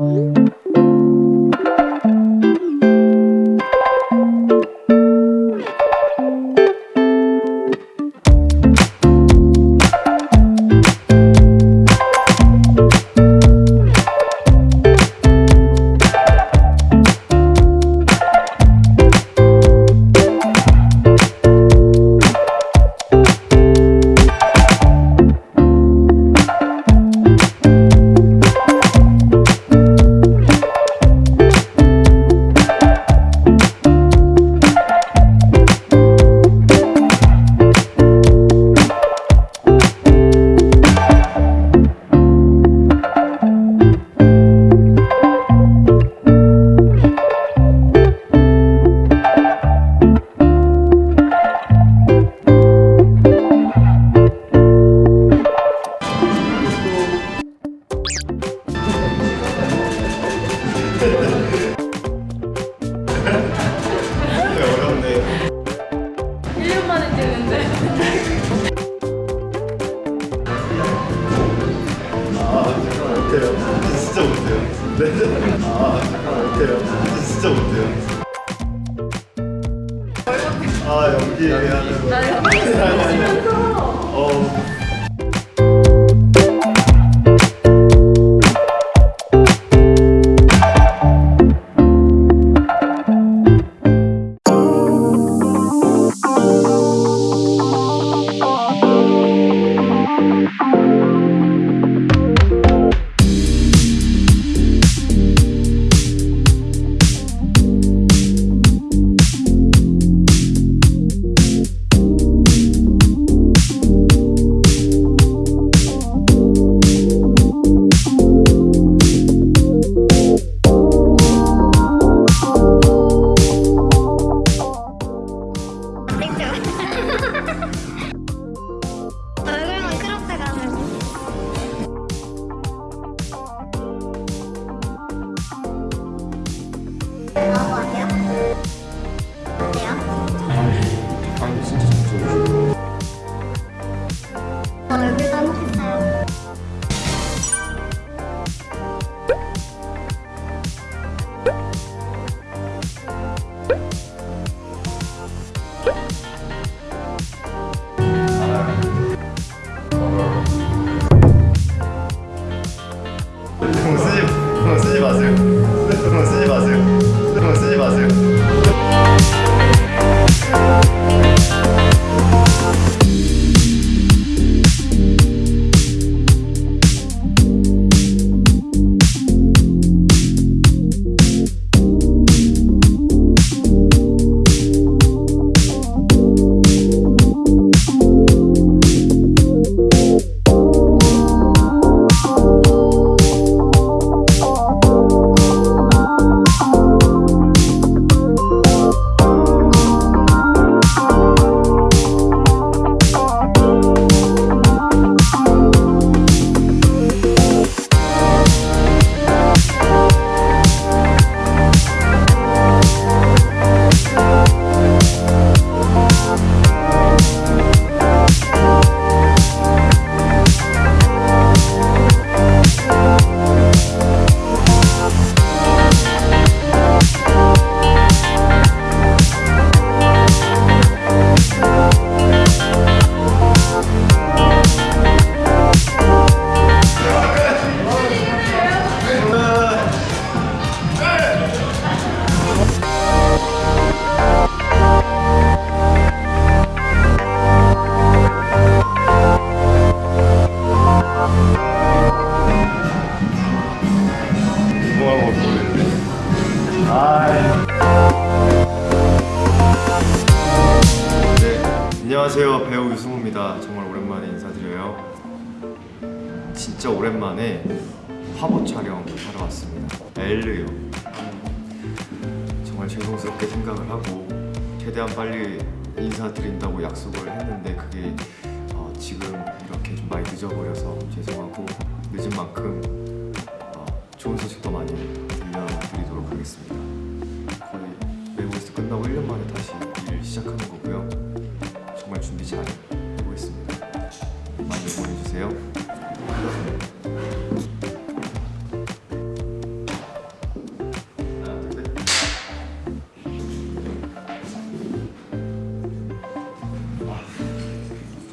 Mm-hmm. 어렵네 1년 만에 찍는데 아 진짜 못해요 네. 아 잠깐 아 연기 하는 거나 연기 찍으면서 어. 쓰지 마세요. 쓰지 마세요 안녕하세요. 배우 유승우입니다. 정말 오랜만에 인사드려요. 진짜 오랜만에 화보 촬영 하러 왔습니다. 엘르요. 정말 죄송스럽게 생각을 하고 최대한 빨리 인사드린다고 약속을 했는데 그게 어, 지금 이렇게 좀 많이 늦어버려서 죄송하고 늦은 만큼 어, 좋은 소식도 많이 들려드리도록 하겠습니다. 거의 외국에서 끝나고 1년 만에 다시 일 시작하는 거고요 준비 잘 해보겠습니다. 많이 응원해주세요